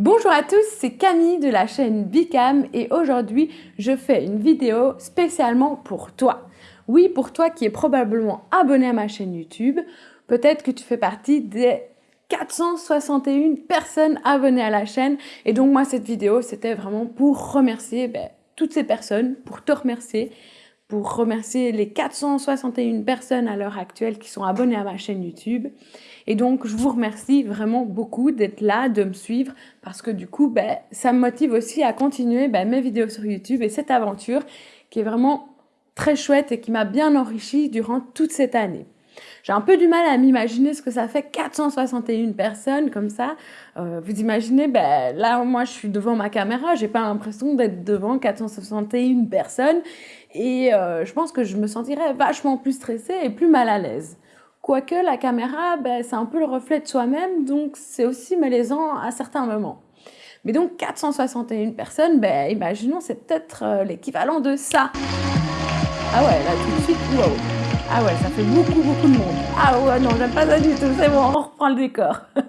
Bonjour à tous, c'est Camille de la chaîne Bicam et aujourd'hui je fais une vidéo spécialement pour toi. Oui, pour toi qui es probablement abonné à ma chaîne YouTube, peut-être que tu fais partie des 461 personnes abonnées à la chaîne et donc moi cette vidéo c'était vraiment pour remercier ben, toutes ces personnes, pour te remercier pour remercier les 461 personnes à l'heure actuelle qui sont abonnées à ma chaîne YouTube. Et donc, je vous remercie vraiment beaucoup d'être là, de me suivre, parce que du coup, ben, ça me motive aussi à continuer ben, mes vidéos sur YouTube et cette aventure qui est vraiment très chouette et qui m'a bien enrichi durant toute cette année. J'ai un peu du mal à m'imaginer ce que ça fait 461 personnes comme ça. Euh, vous imaginez, ben, là, moi, je suis devant ma caméra, j'ai pas l'impression d'être devant 461 personnes. Et euh, je pense que je me sentirais vachement plus stressée et plus mal à l'aise. Quoique la caméra, ben, c'est un peu le reflet de soi-même, donc c'est aussi malaisant à certains moments. Mais donc 461 personnes, ben, imaginons, c'est peut-être euh, l'équivalent de ça. Ah ouais, là tout de suite, wow. Ah ouais, ça fait beaucoup, beaucoup de monde. Ah ouais, non, j'aime pas ça du tout, c'est bon, on reprend le décor.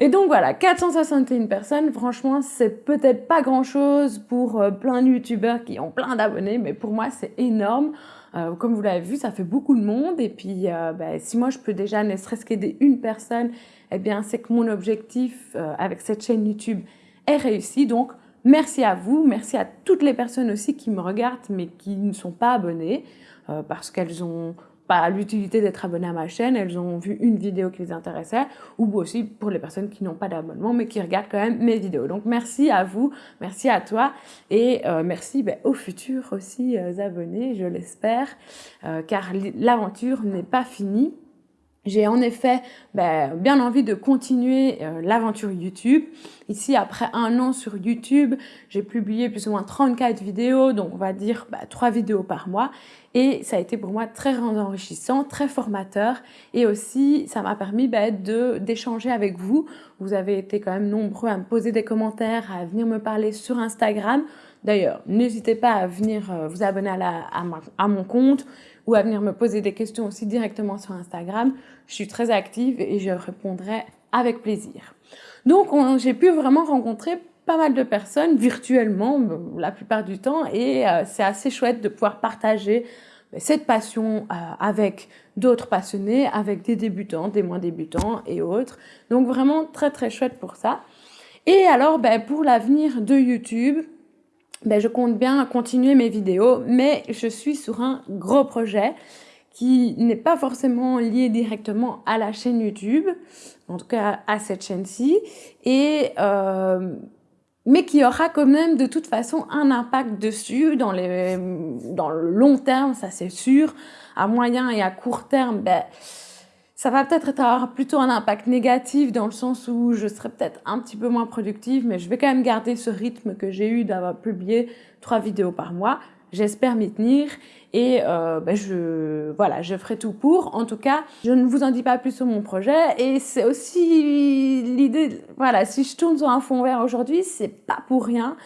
Et donc voilà, 461 personnes, franchement, c'est peut-être pas grand-chose pour euh, plein de youtubeurs qui ont plein d'abonnés, mais pour moi, c'est énorme. Euh, comme vous l'avez vu, ça fait beaucoup de monde. Et puis, euh, bah, si moi, je peux déjà ne serait-ce qu'aider une personne, eh bien, c'est que mon objectif avec cette chaîne YouTube est réussi. Donc, merci à vous. Merci à toutes les personnes aussi qui me regardent, mais qui ne sont pas abonnées. Euh, parce qu'elles ont pas l'utilité d'être abonnées à ma chaîne, elles ont vu une vidéo qui les intéressait, ou aussi pour les personnes qui n'ont pas d'abonnement, mais qui regardent quand même mes vidéos. Donc merci à vous, merci à toi, et euh, merci ben, aux futurs aussi euh, abonnés, je l'espère, car l'aventure n'est pas finie. J'ai en effet ben, bien envie de continuer euh, l'aventure YouTube. Ici, après un an sur YouTube, j'ai publié plus ou moins 34 vidéos, donc on va dire ben, 3 vidéos par mois. Et ça a été pour moi très enrichissant, très formateur. Et aussi, ça m'a permis ben, d'échanger avec vous. Vous avez été quand même nombreux à me poser des commentaires, à venir me parler sur Instagram. D'ailleurs, n'hésitez pas à venir euh, vous abonner à, à, mon compte ou à venir me poser des questions aussi directement sur Instagram. Je suis très active et je répondrai avec plaisir. Donc, j'ai pu vraiment rencontrer pas mal de personnes virtuellement la plupart du temps et euh, c'est assez chouette de pouvoir partager ben, cette passion euh, avec d'autres passionnés, avec des débutants, des moins débutants et autres. Donc vraiment très très chouette pour ça. Et alors ben, pour l'avenir de YouTube, ben, je compte bien continuer mes vidéos, mais je suis sur un gros projet qui n'est pas forcément lié directement à la chaîne YouTube, en tout cas à cette chaîne-ci, et euh, mais qui aura quand même de toute façon un impact dessus dans, les, dans le long terme, ça c'est sûr. À moyen et à court terme, ben, ça va peut-être avoir plutôt un impact négatif dans le sens où je serai peut-être un petit peu moins productive, mais je vais quand même garder ce rythme que j'ai eu d'avoir publié trois vidéos par mois. J'espère m'y tenir et euh, ben je, voilà, je ferai tout pour. En tout cas, je ne vous en dis pas plus sur mon projet et c'est aussi l'idée, voilà, si je tourne sur un fond vert aujourd'hui, c'est pas pour rien.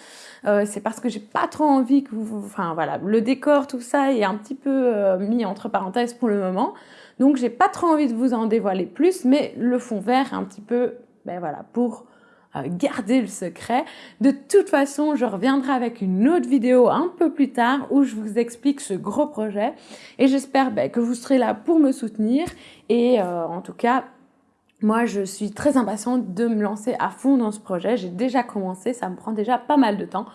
Euh, c'est parce que j'ai pas trop envie que vous, enfin voilà, le décor, tout ça est un petit peu euh, mis entre parenthèses pour le moment. Donc j'ai pas trop envie de vous en dévoiler plus, mais le fond vert est un petit peu, ben voilà, pour garder le secret. De toute façon, je reviendrai avec une autre vidéo un peu plus tard où je vous explique ce gros projet. Et j'espère ben, que vous serez là pour me soutenir. Et euh, en tout cas, moi, je suis très impatiente de me lancer à fond dans ce projet. J'ai déjà commencé, ça me prend déjà pas mal de temps.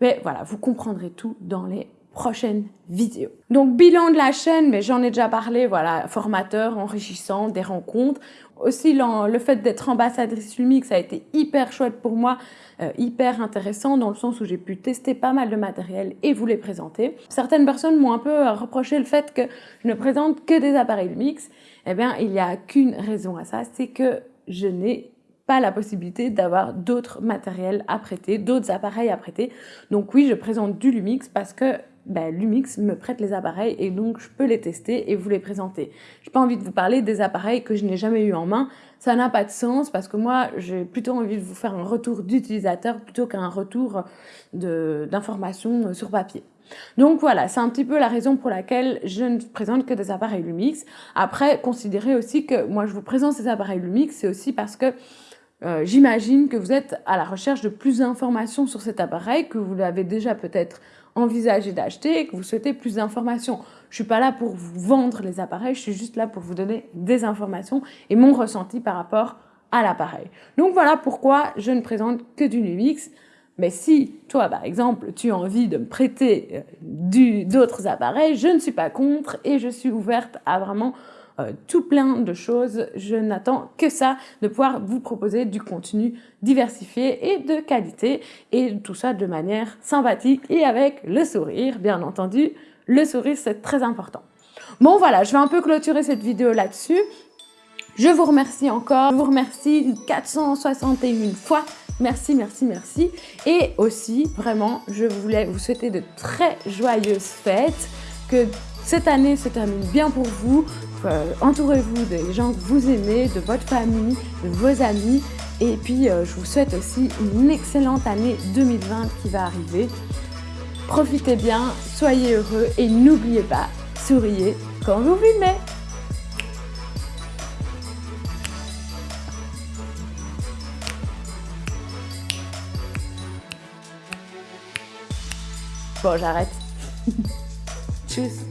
Mais voilà, vous comprendrez tout dans les prochaine vidéo. Donc bilan de la chaîne, mais j'en ai déjà parlé, voilà, formateur, enrichissant, des rencontres. Aussi le fait d'être ambassadrice Lumix a été hyper chouette pour moi, euh, hyper intéressant dans le sens où j'ai pu tester pas mal de matériel et vous les présenter. Certaines personnes m'ont un peu reproché le fait que je ne présente que des appareils Lumix. Eh bien, il n'y a qu'une raison à ça, c'est que je n'ai pas la possibilité d'avoir d'autres matériels à prêter, d'autres appareils à prêter. Donc oui, je présente du Lumix parce que ben, Lumix me prête les appareils et donc je peux les tester et vous les présenter. Je n'ai pas envie de vous parler des appareils que je n'ai jamais eu en main. Ça n'a pas de sens parce que moi, j'ai plutôt envie de vous faire un retour d'utilisateur plutôt qu'un retour d'informations sur papier. Donc voilà, c'est un petit peu la raison pour laquelle je ne présente que des appareils Lumix. Après, considérez aussi que moi, je vous présente ces appareils Lumix, c'est aussi parce que euh, j'imagine que vous êtes à la recherche de plus d'informations sur cet appareil, que vous l'avez déjà peut-être envisagé d'acheter et que vous souhaitez plus d'informations. Je suis pas là pour vous vendre les appareils, je suis juste là pour vous donner des informations et mon ressenti par rapport à l'appareil. Donc voilà pourquoi je ne présente que du Lumix. Mais si toi, par exemple, tu as envie de me prêter euh, d'autres appareils, je ne suis pas contre et je suis ouverte à vraiment euh, tout plein de choses. Je n'attends que ça, de pouvoir vous proposer du contenu diversifié et de qualité et tout ça de manière sympathique et avec le sourire, bien entendu. Le sourire, c'est très important. Bon voilà, je vais un peu clôturer cette vidéo là-dessus. Je vous remercie encore, je vous remercie 461 fois. Merci, merci, merci. Et aussi, vraiment, je voulais vous souhaiter de très joyeuses fêtes, que cette année se termine bien pour vous, euh, entourez-vous des gens que vous aimez, de votre famille, de vos amis. Et puis, euh, je vous souhaite aussi une excellente année 2020 qui va arriver. Profitez bien, soyez heureux et n'oubliez pas, souriez quand vous filmez. Bon, j'arrête. Tchuss